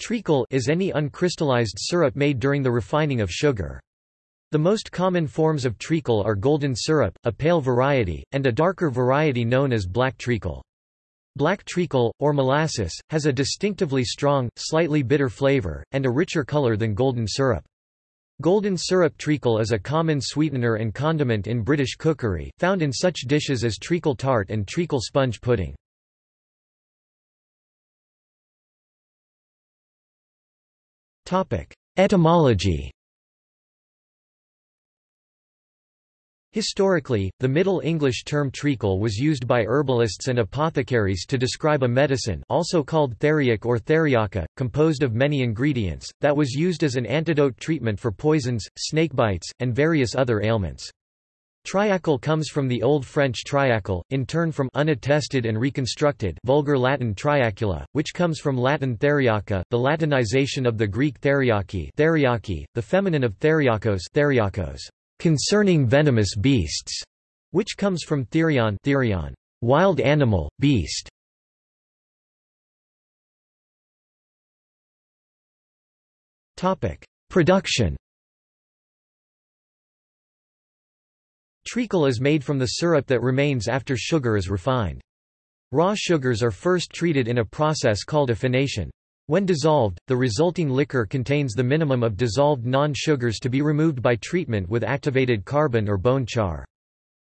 Treacle is any uncrystallized syrup made during the refining of sugar. The most common forms of treacle are golden syrup, a pale variety, and a darker variety known as black treacle. Black treacle, or molasses, has a distinctively strong, slightly bitter flavor, and a richer color than golden syrup. Golden syrup treacle is a common sweetener and condiment in British cookery, found in such dishes as treacle tart and treacle sponge pudding. Etymology Historically, the Middle English term treacle was used by herbalists and apothecaries to describe a medicine also called theriac or theriaca, composed of many ingredients, that was used as an antidote treatment for poisons, snakebites, and various other ailments. Triacle comes from the Old French triacle, in turn from unattested and reconstructed Vulgar Latin triacula, which comes from Latin theriaca, the Latinization of the Greek theriaki, theriaki the feminine of theriakos, theriakos concerning venomous beasts, which comes from therion, therion wild animal, beast. Topic: Production. Treacle is made from the syrup that remains after sugar is refined. Raw sugars are first treated in a process called affination. When dissolved, the resulting liquor contains the minimum of dissolved non-sugars to be removed by treatment with activated carbon or bone char.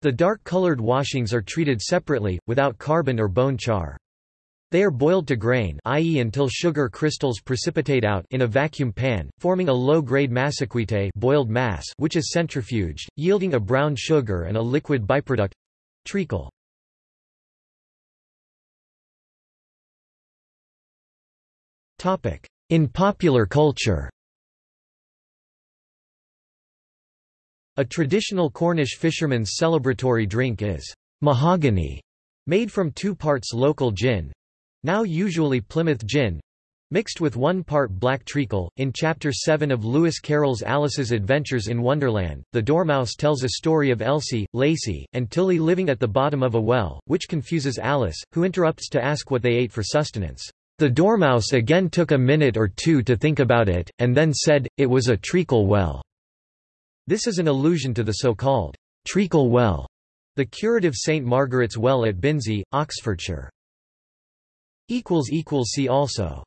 The dark-colored washings are treated separately, without carbon or bone char. They are boiled to grain i.e. until sugar crystals precipitate out in a vacuum pan, forming a low-grade massecuite boiled mass which is centrifuged, yielding a brown sugar and a liquid byproduct—treacle. In popular culture A traditional Cornish fisherman's celebratory drink is mahogany, made from two parts local gin—now usually Plymouth gin, mixed with one part black treacle. In Chapter 7 of Lewis Carroll's Alice's Adventures in Wonderland, the Dormouse tells a story of Elsie, Lacie, and Tillie living at the bottom of a well, which confuses Alice, who interrupts to ask what they ate for sustenance. The Dormouse again took a minute or two to think about it, and then said, it was a treacle well. This is an allusion to the so-called treacle well, the curative St. Margaret's Well at Binsey, Oxfordshire. See also